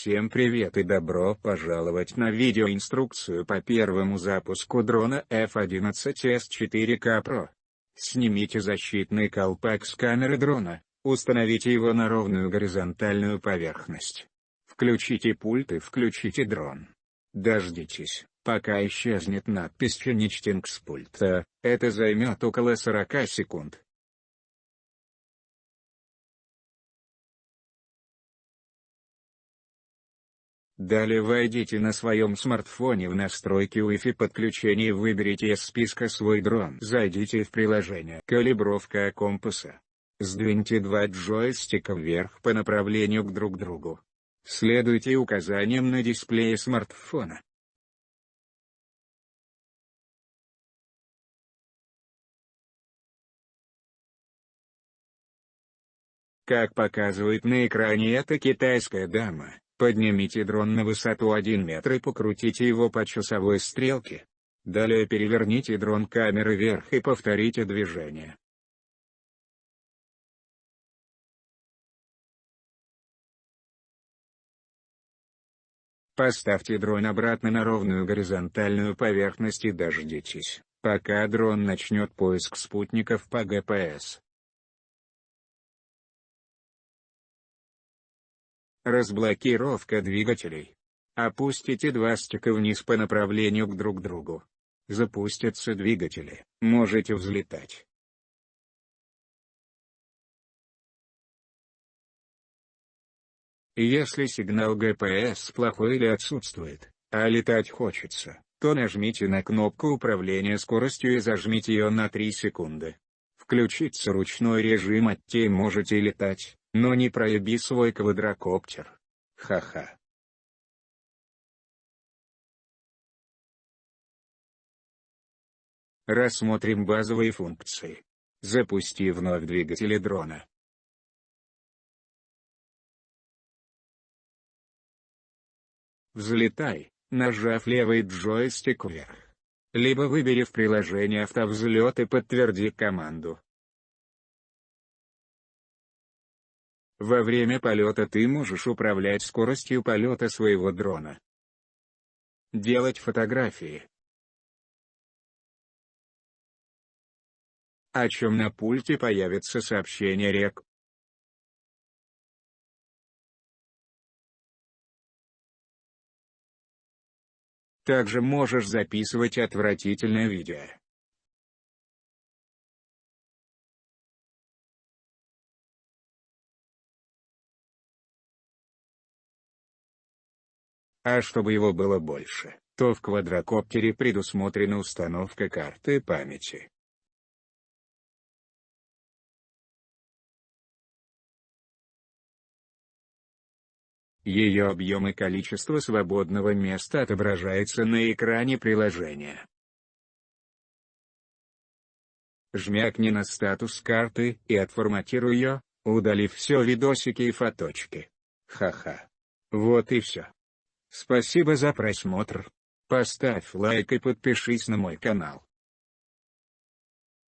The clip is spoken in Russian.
Всем привет и добро пожаловать на видеоинструкцию по первому запуску дрона F-11S4K Pro. Снимите защитный колпак с камеры дрона, установите его на ровную горизонтальную поверхность. Включите пульт и включите дрон. Дождитесь, пока исчезнет надпись «Финичтинг» с пульта, это займет около 40 секунд. Далее войдите на своем смартфоне в настройки Wi-Fi подключения и выберите из списка свой дрон. Зайдите в приложение «Калибровка компаса». Сдвиньте два джойстика вверх по направлению к друг другу. Следуйте указаниям на дисплее смартфона. Как показывает на экране эта китайская дама, Поднимите дрон на высоту 1 метр и покрутите его по часовой стрелке. Далее переверните дрон камеры вверх и повторите движение. Поставьте дрон обратно на ровную горизонтальную поверхность и дождитесь, пока дрон начнет поиск спутников по ГПС. Разблокировка двигателей. Опустите два стика вниз по направлению к друг другу. Запустятся двигатели, можете взлетать. Если сигнал ГПС плохой или отсутствует, а летать хочется, то нажмите на кнопку управления скоростью и зажмите ее на 3 секунды. Включится ручной режим от можете летать. Но не проеби свой квадрокоптер. Ха-ха. Рассмотрим базовые функции. Запусти вновь двигатели дрона. Взлетай, нажав левый джойстик вверх. Либо выбери в приложении автовзлет и подтверди команду. Во время полета ты можешь управлять скоростью полета своего дрона. Делать фотографии. О чем на пульте появится сообщение рек. Также можешь записывать отвратительное видео. А чтобы его было больше, то в квадрокоптере предусмотрена установка карты памяти. Ее объем и количество свободного места отображается на экране приложения. Жмякни на статус карты и отформатируй ее, удалив все видосики и фоточки. Ха-ха. Вот и все. Спасибо за просмотр. Поставь лайк и подпишись на мой канал.